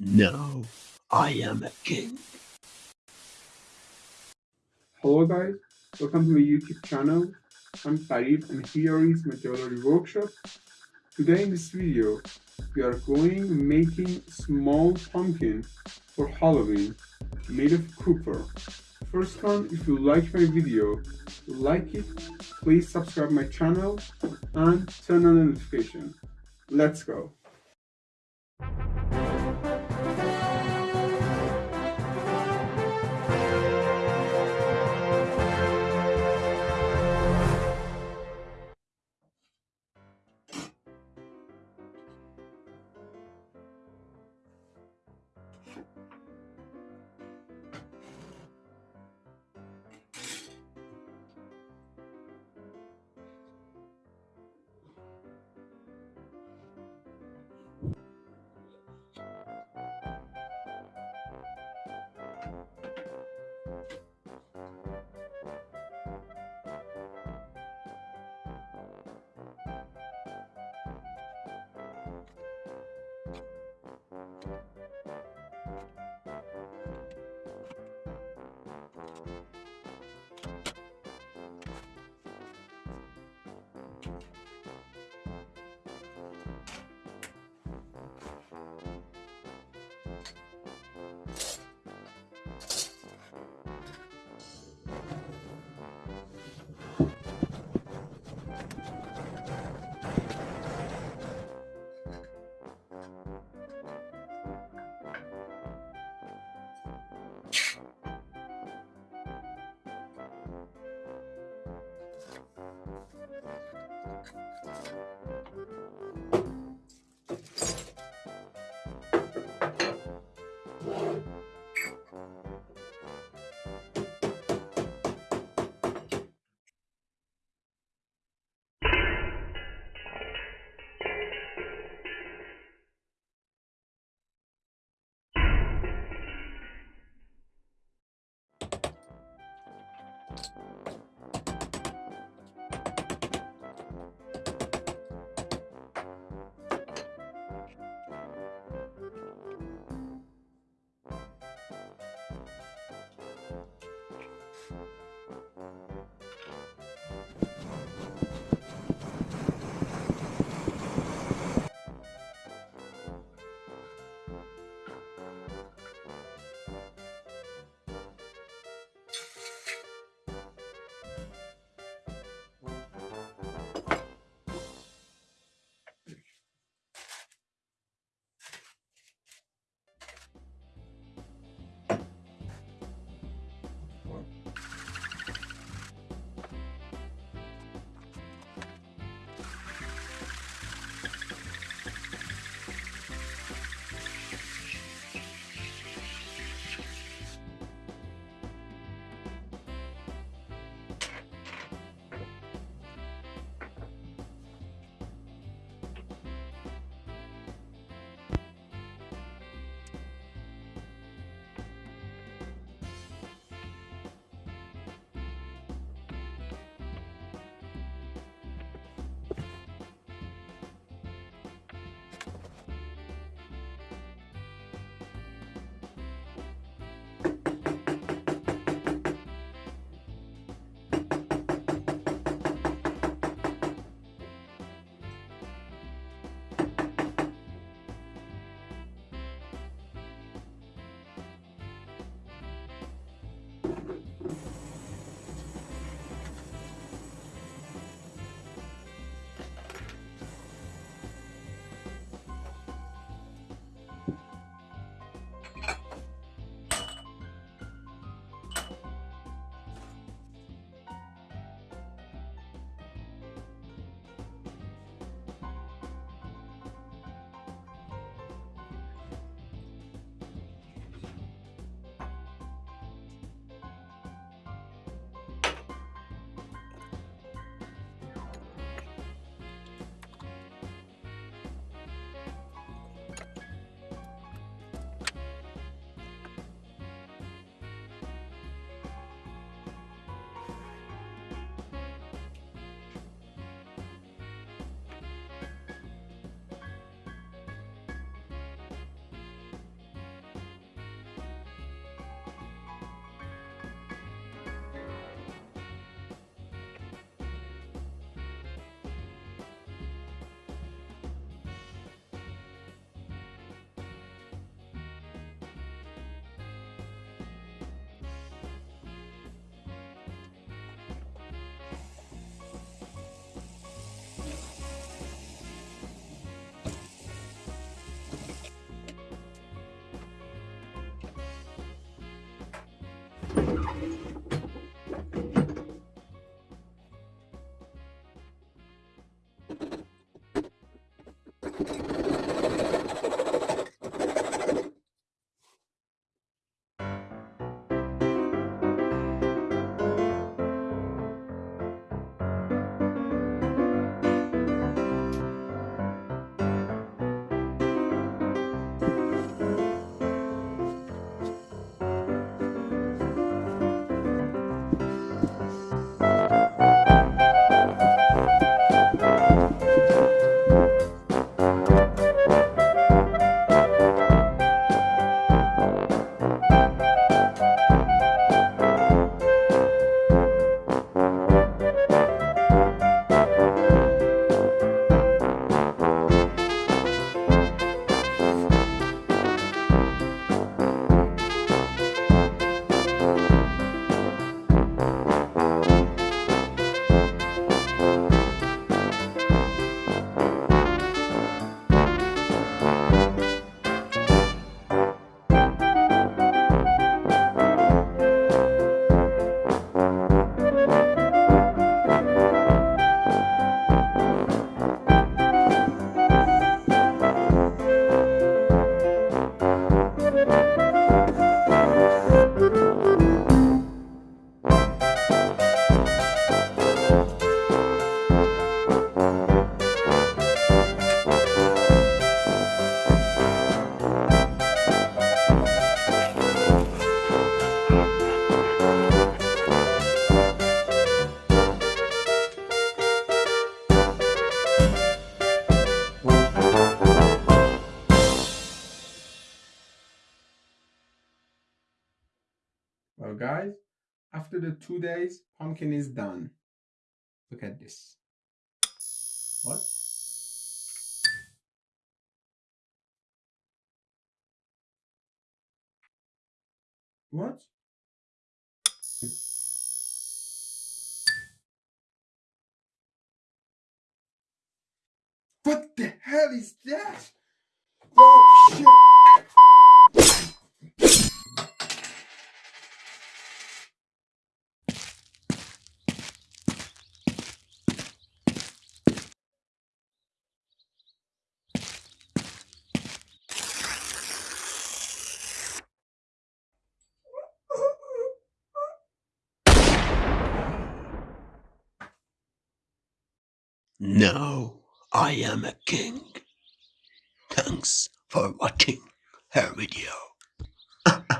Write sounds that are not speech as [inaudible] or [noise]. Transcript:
No, I am a king. Hello guys, welcome to my YouTube channel. I'm Farid and here is my jewelry workshop. Today in this video, we are going making small pumpkin for Halloween made of copper. First one, if you like my video, like it, please subscribe my channel and turn on the notification. Let's go. After the two days, pumpkin is done. Look at this. What? What? What the hell is that? Oh shit! No, I am a king. Thanks for watching her video. [laughs]